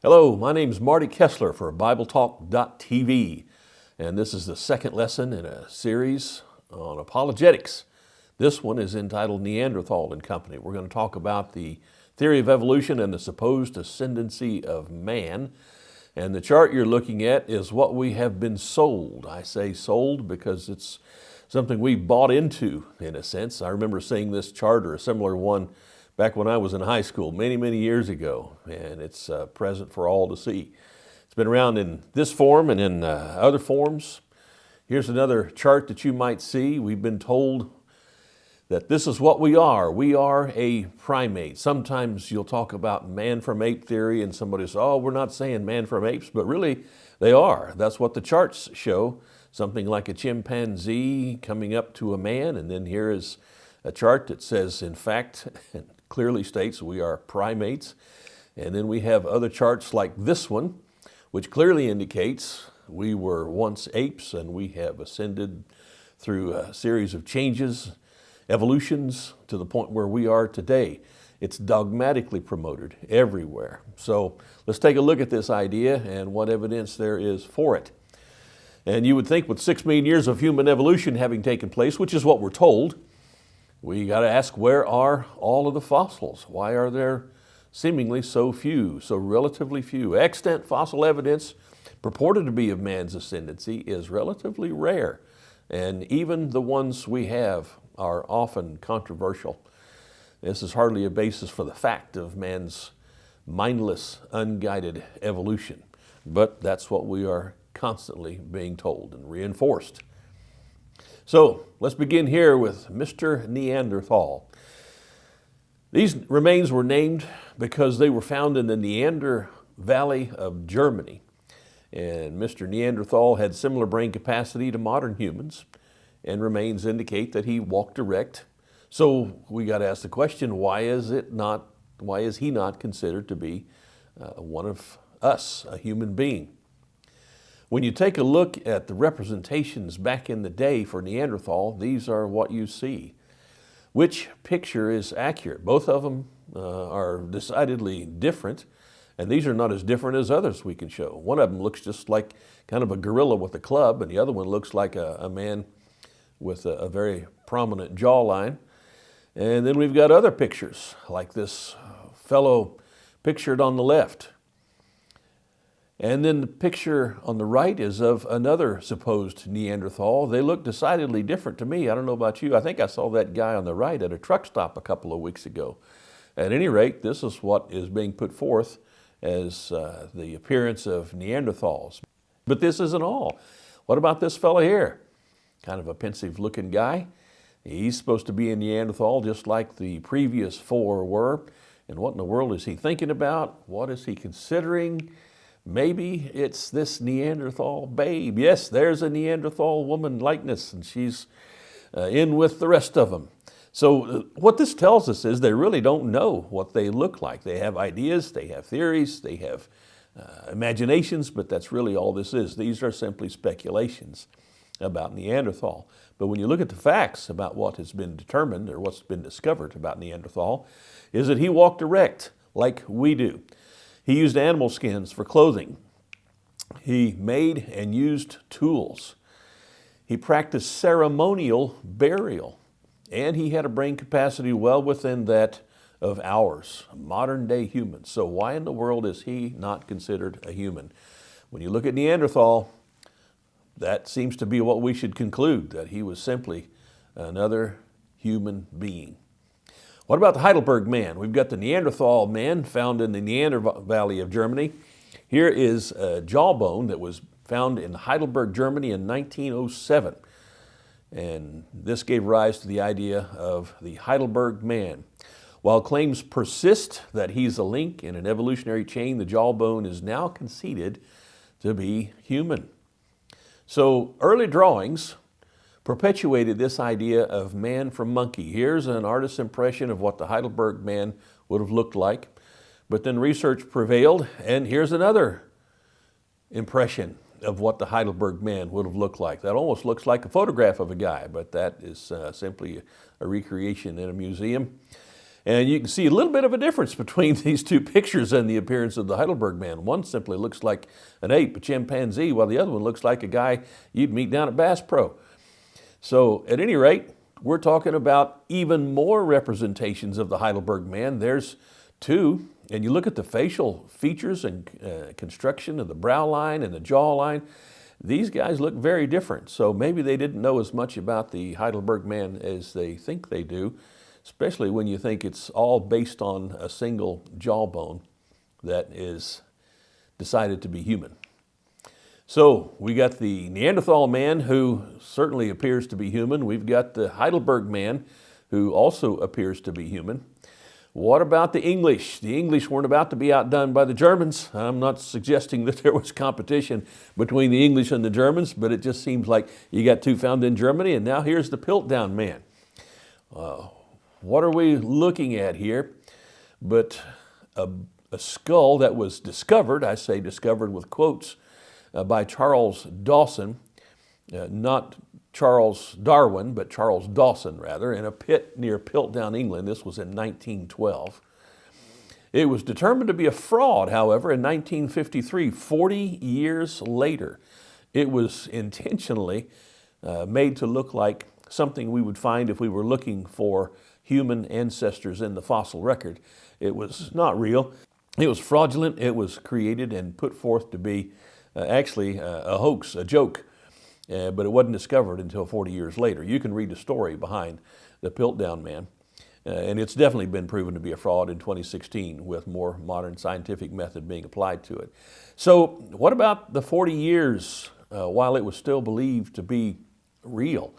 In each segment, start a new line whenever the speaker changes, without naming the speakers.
Hello, my name is Marty Kessler for BibleTalk.tv, and this is the second lesson in a series on apologetics. This one is entitled Neanderthal and Company. We're going to talk about the theory of evolution and the supposed ascendancy of man. And the chart you're looking at is what we have been sold. I say sold because it's something we bought into, in a sense. I remember seeing this chart or a similar one back when I was in high school many, many years ago, and it's uh, present for all to see. It's been around in this form and in uh, other forms. Here's another chart that you might see. We've been told that this is what we are. We are a primate. Sometimes you'll talk about man from ape theory and somebody says, oh, we're not saying man from apes, but really they are. That's what the charts show. Something like a chimpanzee coming up to a man, and then here is a chart that says, in fact, clearly states we are primates. And then we have other charts like this one, which clearly indicates we were once apes and we have ascended through a series of changes, evolutions to the point where we are today. It's dogmatically promoted everywhere. So let's take a look at this idea and what evidence there is for it. And you would think with six million years of human evolution having taken place, which is what we're told, we got to ask where are all of the fossils? Why are there seemingly so few, so relatively few? Extant fossil evidence purported to be of man's ascendancy is relatively rare. And even the ones we have are often controversial. This is hardly a basis for the fact of man's mindless, unguided evolution. But that's what we are constantly being told and reinforced. So let's begin here with Mr. Neanderthal. These remains were named because they were found in the Neander Valley of Germany. And Mr. Neanderthal had similar brain capacity to modern humans, and remains indicate that he walked erect. So we got to ask the question, why is it not, why is he not considered to be uh, one of us, a human being? When you take a look at the representations back in the day for Neanderthal, these are what you see. Which picture is accurate? Both of them uh, are decidedly different, and these are not as different as others we can show. One of them looks just like kind of a gorilla with a club, and the other one looks like a, a man with a, a very prominent jawline. And then we've got other pictures, like this fellow pictured on the left. And then the picture on the right is of another supposed Neanderthal. They look decidedly different to me. I don't know about you. I think I saw that guy on the right at a truck stop a couple of weeks ago. At any rate, this is what is being put forth as uh, the appearance of Neanderthals. But this isn't all. What about this fellow here? Kind of a pensive looking guy. He's supposed to be a Neanderthal just like the previous four were. And what in the world is he thinking about? What is he considering? Maybe it's this Neanderthal babe. Yes, there's a Neanderthal woman likeness and she's uh, in with the rest of them. So uh, what this tells us is they really don't know what they look like. They have ideas, they have theories, they have uh, imaginations, but that's really all this is. These are simply speculations about Neanderthal. But when you look at the facts about what has been determined or what's been discovered about Neanderthal, is that he walked erect like we do. He used animal skins for clothing. He made and used tools. He practiced ceremonial burial. And he had a brain capacity well within that of ours, modern day humans. So why in the world is he not considered a human? When you look at Neanderthal, that seems to be what we should conclude, that he was simply another human being. What about the Heidelberg man? We've got the Neanderthal man found in the Neander Valley of Germany. Here is a jawbone that was found in Heidelberg, Germany in 1907. And this gave rise to the idea of the Heidelberg man. While claims persist that he's a link in an evolutionary chain, the jawbone is now conceded to be human. So early drawings perpetuated this idea of man from monkey. Here's an artist's impression of what the Heidelberg man would have looked like. But then research prevailed, and here's another impression of what the Heidelberg man would have looked like. That almost looks like a photograph of a guy, but that is uh, simply a recreation in a museum. And you can see a little bit of a difference between these two pictures and the appearance of the Heidelberg man. One simply looks like an ape, a chimpanzee, while the other one looks like a guy you'd meet down at Bass Pro. So at any rate, we're talking about even more representations of the Heidelberg man. There's two, and you look at the facial features and uh, construction of the brow line and the jaw line, these guys look very different. So maybe they didn't know as much about the Heidelberg man as they think they do, especially when you think it's all based on a single jawbone that is decided to be human. So we got the Neanderthal man who certainly appears to be human. We've got the Heidelberg man who also appears to be human. What about the English? The English weren't about to be outdone by the Germans. I'm not suggesting that there was competition between the English and the Germans, but it just seems like you got two found in Germany and now here's the Piltdown man. Uh, what are we looking at here? But a, a skull that was discovered, I say discovered with quotes, by Charles Dawson, uh, not Charles Darwin, but Charles Dawson rather, in a pit near Piltdown, England. This was in 1912. It was determined to be a fraud, however, in 1953, 40 years later. It was intentionally uh, made to look like something we would find if we were looking for human ancestors in the fossil record. It was not real. It was fraudulent. It was created and put forth to be uh, actually uh, a hoax, a joke, uh, but it wasn't discovered until 40 years later. You can read the story behind the Piltdown Man. Uh, and it's definitely been proven to be a fraud in 2016 with more modern scientific method being applied to it. So what about the 40 years uh, while it was still believed to be real?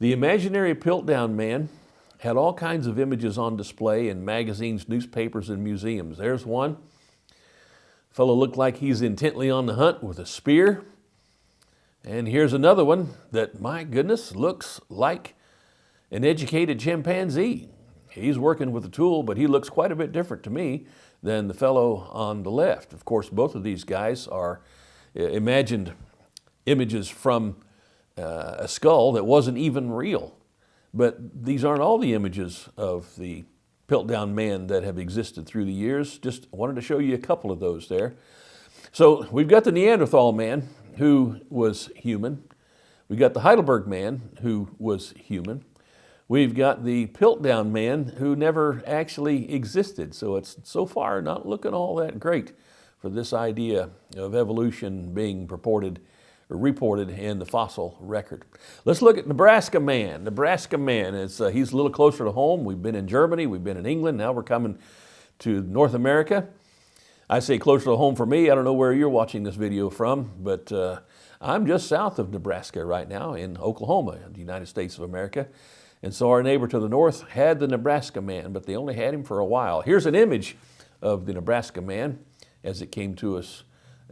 The imaginary Piltdown Man had all kinds of images on display in magazines, newspapers, and museums. There's one Fellow looked like he's intently on the hunt with a spear. And here's another one that, my goodness, looks like an educated chimpanzee. He's working with a tool, but he looks quite a bit different to me than the fellow on the left. Of course, both of these guys are uh, imagined images from uh, a skull that wasn't even real. But these aren't all the images of the Piltdown man that have existed through the years. Just wanted to show you a couple of those there. So we've got the Neanderthal man who was human. We've got the Heidelberg man who was human. We've got the Piltdown man who never actually existed. So it's so far not looking all that great for this idea of evolution being purported reported in the fossil record. Let's look at Nebraska Man. Nebraska Man, is, uh, he's a little closer to home. We've been in Germany, we've been in England, now we're coming to North America. I say closer to home for me. I don't know where you're watching this video from, but uh, I'm just south of Nebraska right now in Oklahoma, the United States of America. And so our neighbor to the north had the Nebraska man, but they only had him for a while. Here's an image of the Nebraska man as it came to us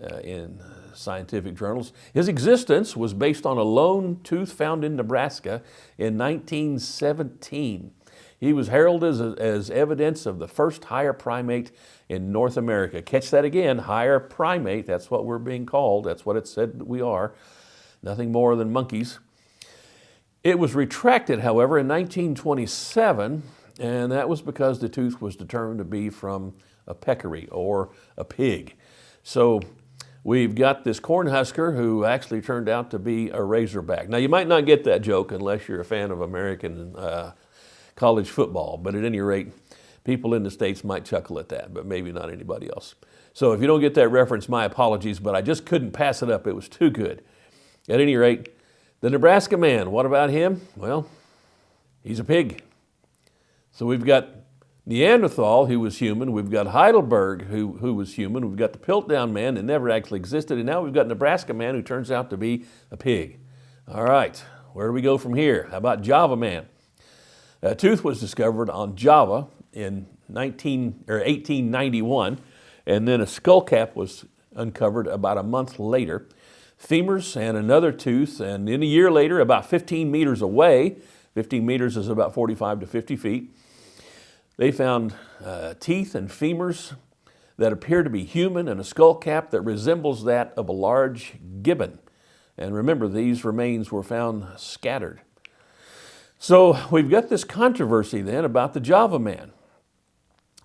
uh, in scientific journals. His existence was based on a lone tooth found in Nebraska in 1917. He was heralded as, as evidence of the first higher primate in North America. Catch that again, higher primate, that's what we're being called, that's what it said we are, nothing more than monkeys. It was retracted, however, in 1927, and that was because the tooth was determined to be from a peccary or a pig. So We've got this Cornhusker who actually turned out to be a Razorback. Now you might not get that joke unless you're a fan of American uh, college football, but at any rate, people in the States might chuckle at that, but maybe not anybody else. So if you don't get that reference, my apologies, but I just couldn't pass it up. It was too good. At any rate, the Nebraska man, what about him? Well, he's a pig. So we've got Neanderthal, who was human. We've got Heidelberg, who, who was human. We've got the Piltdown man that never actually existed. And now we've got Nebraska man who turns out to be a pig. All right, where do we go from here? How about Java man? A tooth was discovered on Java in 19, or 1891, and then a skull cap was uncovered about a month later. Femurs and another tooth, and then a year later, about 15 meters away, 15 meters is about 45 to 50 feet, they found uh, teeth and femurs that appear to be human and a skull cap that resembles that of a large gibbon. And remember, these remains were found scattered. So we've got this controversy then about the Java Man.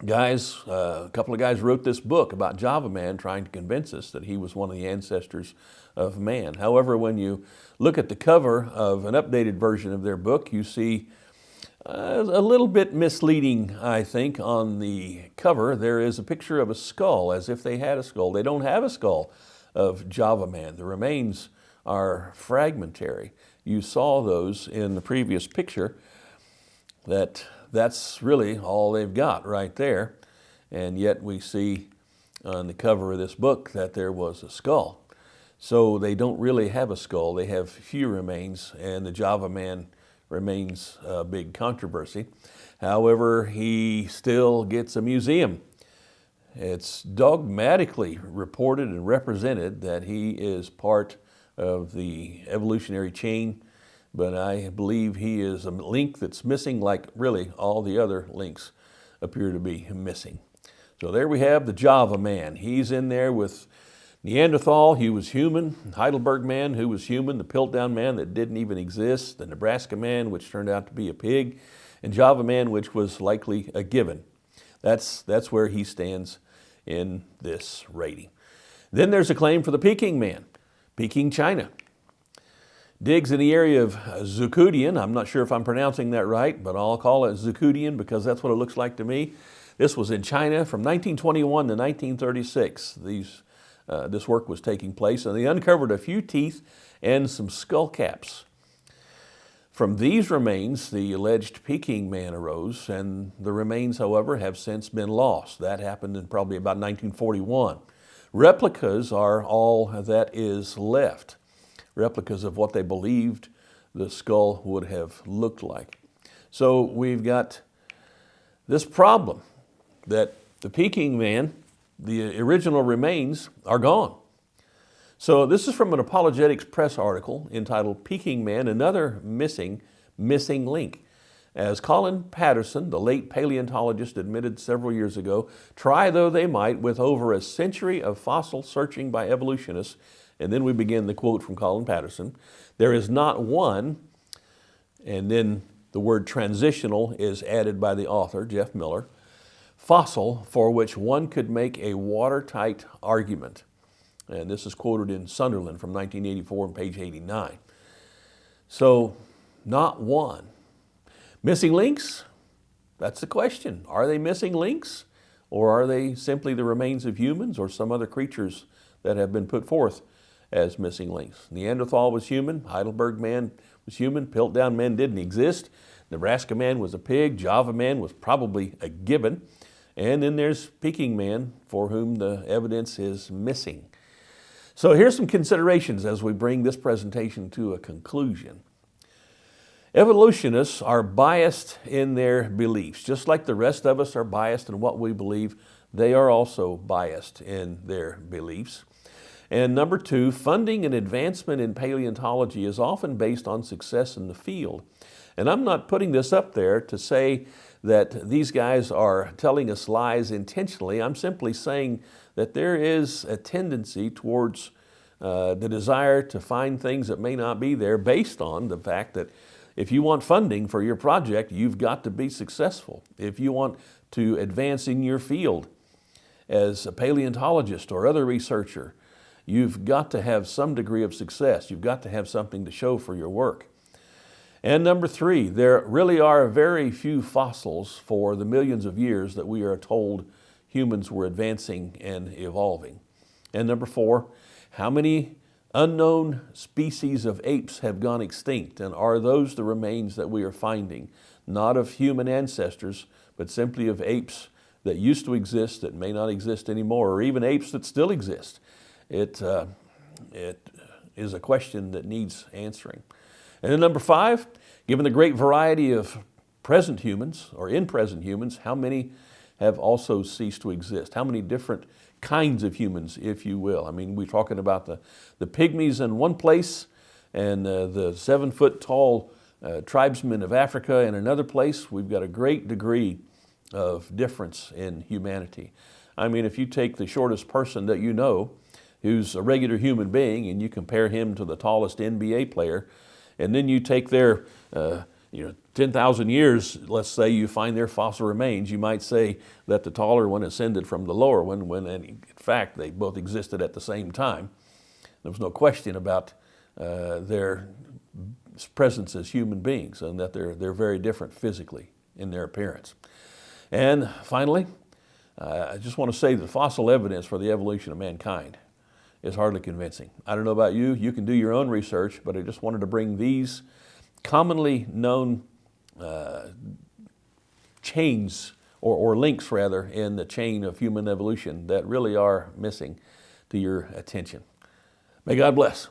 Guys, uh, a couple of guys wrote this book about Java Man trying to convince us that he was one of the ancestors of man. However, when you look at the cover of an updated version of their book, you see uh, a little bit misleading, I think, on the cover. There is a picture of a skull, as if they had a skull. They don't have a skull of Java Man. The remains are fragmentary. You saw those in the previous picture, that that's really all they've got right there. And yet we see on the cover of this book that there was a skull. So they don't really have a skull. They have few remains, and the Java Man remains a big controversy. However, he still gets a museum. It's dogmatically reported and represented that he is part of the evolutionary chain, but I believe he is a link that's missing like really all the other links appear to be missing. So there we have the Java man. He's in there with Neanderthal, he was human. Heidelberg man, who was human. The Piltdown man that didn't even exist. The Nebraska man, which turned out to be a pig. And Java man, which was likely a gibbon. That's, that's where he stands in this rating. Then there's a claim for the Peking man, Peking, China. Digs in the area of Zucudian. I'm not sure if I'm pronouncing that right, but I'll call it Zucudian because that's what it looks like to me. This was in China from 1921 to 1936. These uh, this work was taking place, and they uncovered a few teeth and some skull caps. From these remains, the alleged Peking man arose, and the remains, however, have since been lost. That happened in probably about 1941. Replicas are all that is left, replicas of what they believed the skull would have looked like. So we've got this problem that the Peking man the original remains are gone. So this is from an Apologetics Press article entitled Peking Man, Another Missing, Missing Link. As Colin Patterson, the late paleontologist, admitted several years ago, try though they might with over a century of fossil searching by evolutionists, and then we begin the quote from Colin Patterson, there is not one, and then the word transitional is added by the author, Jeff Miller, fossil for which one could make a watertight argument. And this is quoted in Sunderland from 1984 on page 89. So not one. Missing links? That's the question. Are they missing links? Or are they simply the remains of humans or some other creatures that have been put forth as missing links? Neanderthal was human, Heidelberg man was human, Piltdown man didn't exist, Nebraska man was a pig, Java man was probably a gibbon. And then there's Peking Man for whom the evidence is missing. So here's some considerations as we bring this presentation to a conclusion. Evolutionists are biased in their beliefs. Just like the rest of us are biased in what we believe, they are also biased in their beliefs. And number two, funding and advancement in paleontology is often based on success in the field. And I'm not putting this up there to say that these guys are telling us lies intentionally. I'm simply saying that there is a tendency towards uh, the desire to find things that may not be there based on the fact that if you want funding for your project, you've got to be successful. If you want to advance in your field as a paleontologist or other researcher, you've got to have some degree of success. You've got to have something to show for your work. And number three, there really are very few fossils for the millions of years that we are told humans were advancing and evolving. And number four, how many unknown species of apes have gone extinct and are those the remains that we are finding? Not of human ancestors, but simply of apes that used to exist that may not exist anymore, or even apes that still exist. It, uh, it is a question that needs answering. And then number five, given the great variety of present humans or in present humans, how many have also ceased to exist? How many different kinds of humans, if you will? I mean, we're talking about the, the pygmies in one place and uh, the seven foot tall uh, tribesmen of Africa in another place. We've got a great degree of difference in humanity. I mean, if you take the shortest person that you know, who's a regular human being, and you compare him to the tallest NBA player, and then you take their uh, you know, 10,000 years, let's say you find their fossil remains, you might say that the taller one ascended from the lower one when in fact they both existed at the same time. There was no question about uh, their presence as human beings and that they're, they're very different physically in their appearance. And finally, uh, I just want to say that fossil evidence for the evolution of mankind is hardly convincing. I don't know about you, you can do your own research, but I just wanted to bring these commonly known uh, chains or, or links rather in the chain of human evolution that really are missing to your attention. May God bless.